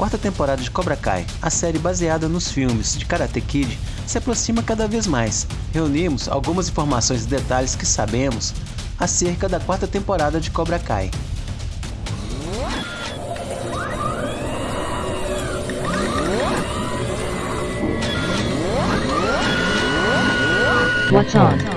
quarta temporada de Cobra Kai, a série baseada nos filmes de Karate Kid, se aproxima cada vez mais. Reunimos algumas informações e detalhes que sabemos acerca da quarta temporada de Cobra Kai. What's on?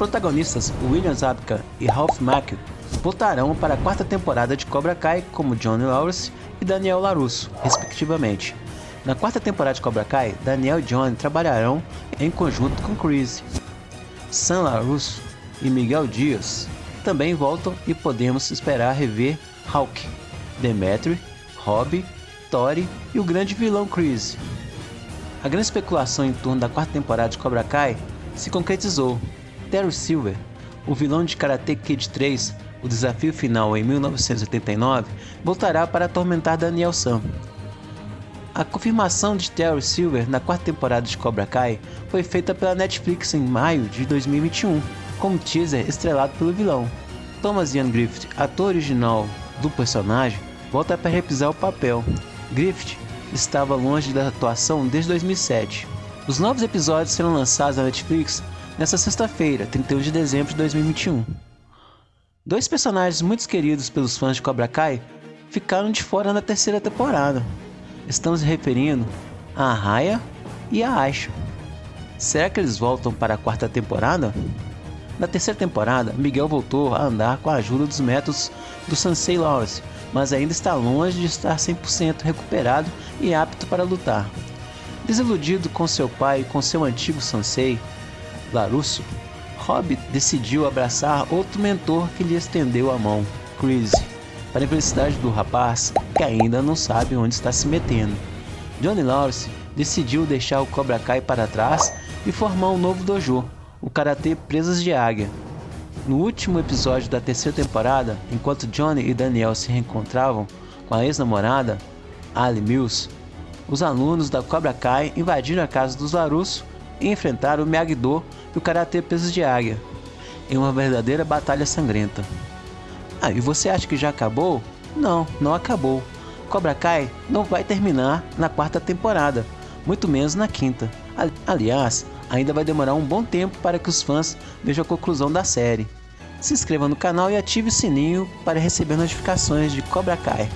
Protagonistas William Zabka e Ralph Macchio voltarão para a quarta temporada de Cobra Kai como Johnny Lawrence e Daniel LaRusso, respectivamente. Na quarta temporada de Cobra Kai, Daniel e Johnny trabalharão em conjunto com Chris. Sam LaRusso e Miguel Dias também voltam e podemos esperar rever Hawk, Demetri, Robbie, Tori e o grande vilão Chris. A grande especulação em torno da quarta temporada de Cobra Kai se concretizou Terry Silver, o vilão de Karate Kid 3, o desafio final em 1989, voltará para atormentar Daniel San. A confirmação de Terry Silver na quarta temporada de Cobra Kai foi feita pela Netflix em maio de 2021, como teaser estrelado pelo vilão. Thomas Ian Griffith, ator original do personagem, volta para reprisar o papel. Griffith estava longe da atuação desde 2007. Os novos episódios serão lançados na Netflix nesta sexta-feira, 31 de dezembro de 2021. Dois personagens muito queridos pelos fãs de Cobra Kai ficaram de fora na terceira temporada. Estamos referindo a Raya e a Aisha. Será que eles voltam para a quarta temporada? Na terceira temporada, Miguel voltou a andar com a ajuda dos métodos do Sansei Lawrence, mas ainda está longe de estar 100% recuperado e apto para lutar. Desiludido com seu pai e com seu antigo Sansei, Larusso, Rob decidiu abraçar outro mentor que lhe estendeu a mão, Chris, para a infelicidade do rapaz que ainda não sabe onde está se metendo. Johnny Lawrence decidiu deixar o Cobra Kai para trás e formar um novo dojo, o Karatê Presas de Águia. No último episódio da terceira temporada, enquanto Johnny e Daniel se reencontravam com a ex-namorada, Ali Mills, os alunos da Cobra Kai invadiram a casa dos Larusso e enfrentaram o Miyagi-Do e o Karatê Pesos de Águia, em uma verdadeira batalha sangrenta. Ah, e você acha que já acabou? Não, não acabou. Cobra Kai não vai terminar na quarta temporada, muito menos na quinta. Aliás, ainda vai demorar um bom tempo para que os fãs vejam a conclusão da série. Se inscreva no canal e ative o sininho para receber notificações de Cobra Kai.